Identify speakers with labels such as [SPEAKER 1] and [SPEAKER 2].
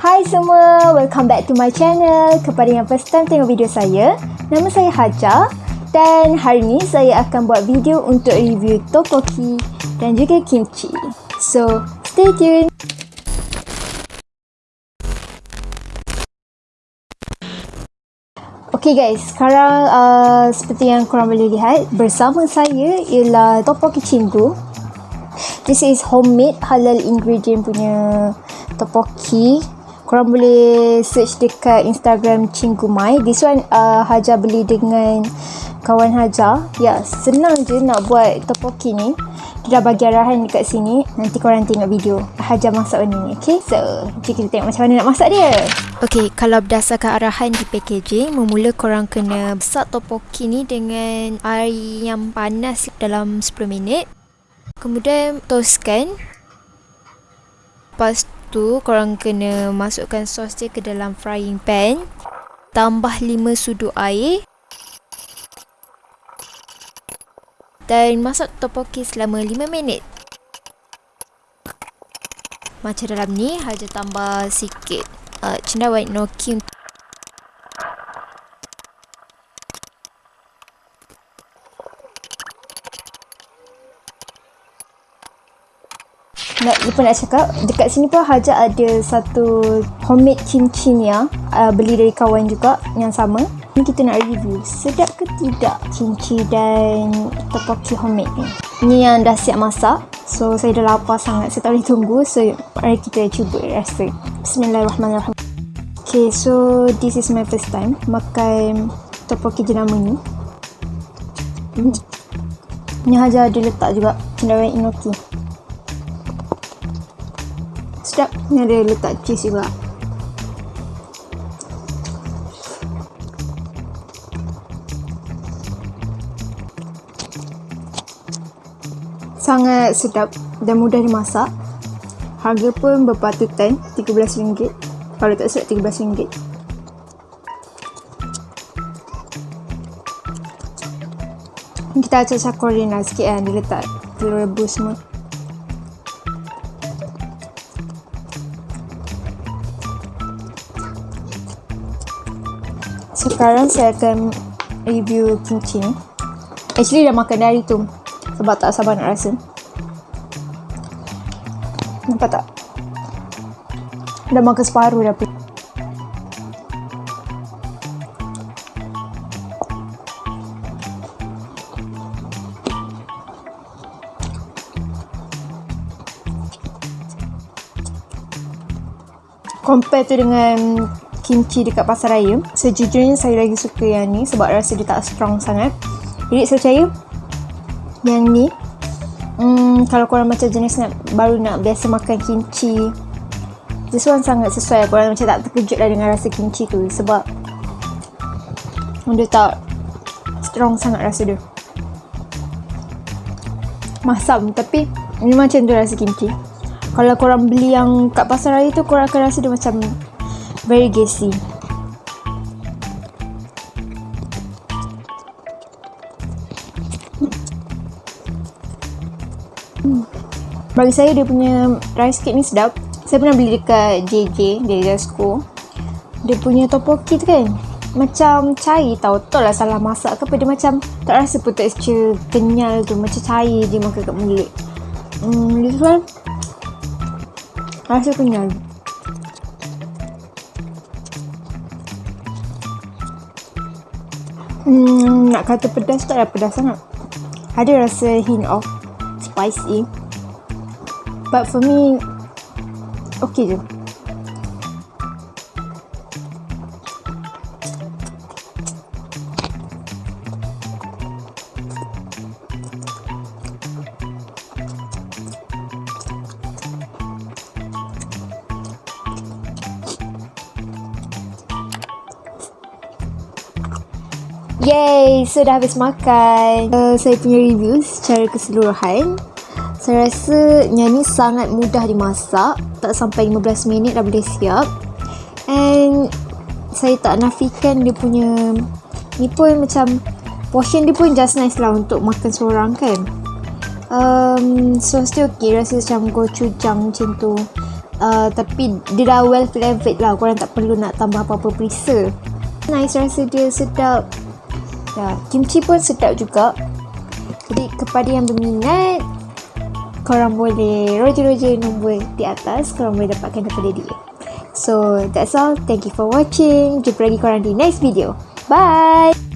[SPEAKER 1] Hai semua, welcome back to my channel. Kepada yang first time tengok video saya, nama saya Haja dan hari ni saya akan buat video untuk review tteokbokki dan juga kimchi. So, stay tuned. Okay guys, sekarang uh, seperti yang korang boleh lihat, bersama saya ialah tteokbokki cinggu. This is homemade halal ingredient punya tteokbokki korang boleh search dekat Instagram Cinggu Mai. This one uh, Haja beli dengan kawan Haja. Ya, senang je nak buat topoki ni. Dia dah bagi arahan dekat sini. Nanti korang tengok video Haja masak ni. Okay, so jom kita tengok macam mana nak masak dia. Okay, kalau berdasarkan arahan di packaging, memula korang kena masak topoki ni dengan air yang panas dalam 10 minit. Kemudian toastkan. Lepas tu korang kena masukkan sos dia ke dalam frying pan. Tambah 5 sudu air. Dan masak topoki selama 5 minit. Macam dalam ni haja tambah sikit. Uh, cendawan enoki untuk nak lupa nak cakap dekat sini pun Haja ada satu homemade kimchi ni uh, beli dari kawan juga yang sama. Ni kita nak review. Sedap ke tidak kimchi dan tteokbokki homemade ni? Ni yang dah siap masak so saya dah lapar sangat saya tak boleh tunggu so mari kita cuba rasa. Bismillahirrahmanirrahim. Ok so this is my first time makan tteokbokki jenama ni. Hmm. ni Haja ada letak juga cendawan enoki sedap ni ada letak cheese juga. Sangat sedap dan mudah dimasak. Harga pun berpatutan RM13 kalau tak silap RM13 kita acak-acak Korean lah sikit kan dia letak telur rebus semua sekarang saya akan review kimchi. Ni actually dah makan dari tu sebab tak sabar nak rasa. Nampak tak? Dah makan separuh dah compare tu dengan kimchi dekat pasar raya. Sejujurnya saya lagi suka yang ni sebab rasa dia tak strong sangat. Jadi saya percaya yang ni hmm, kalau korang macam jenis nak, baru nak biasa makan kimchi this one sangat sesuai. Korang macam tak terkejut lah dengan rasa kimchi tu sebab dia tak strong sangat rasa dia. Masam tapi ni macam tu rasa kimchi. Kalau korang beli yang kat pasar raya tu korang akan rasa dia macam very gassy. Hmm. Bagi saya dia punya rice cake ni sedap. Saya pernah beli dekat JJ, dari Jasco. Dia punya topoki tu kan, macam cair tau. Tak lah salah masak ke apa. Dia macam tak rasa pun texture kenyal tu. Macam cair je makan kat mulut. Hmm, this one rasa kenyal. Hmm, nak kata pedas tak ada pedas sangat. Ada rasa hint of spicy. But for me, okay je. Yay, so dah habis makan. Uh, saya punya review secara keseluruhan. Saya rasa yang ni sangat mudah dimasak. Tak sampai 15 minit dah boleh siap. And saya tak nafikan dia punya ni pun macam portion dia pun just nice lah untuk makan seorang kan. Um, so still okay rasa macam gochujang macam tu. uh, tapi dia dah well flavored lah korang tak perlu nak tambah apa-apa perisa nice rasa dia sedap ya, kimchi pun sedap juga. Jadi kepada yang berminat korang boleh roja-roja nombor di atas korang boleh dapatkan daripada dia. So that's all. Thank you for watching. Jumpa lagi korang di next video. Bye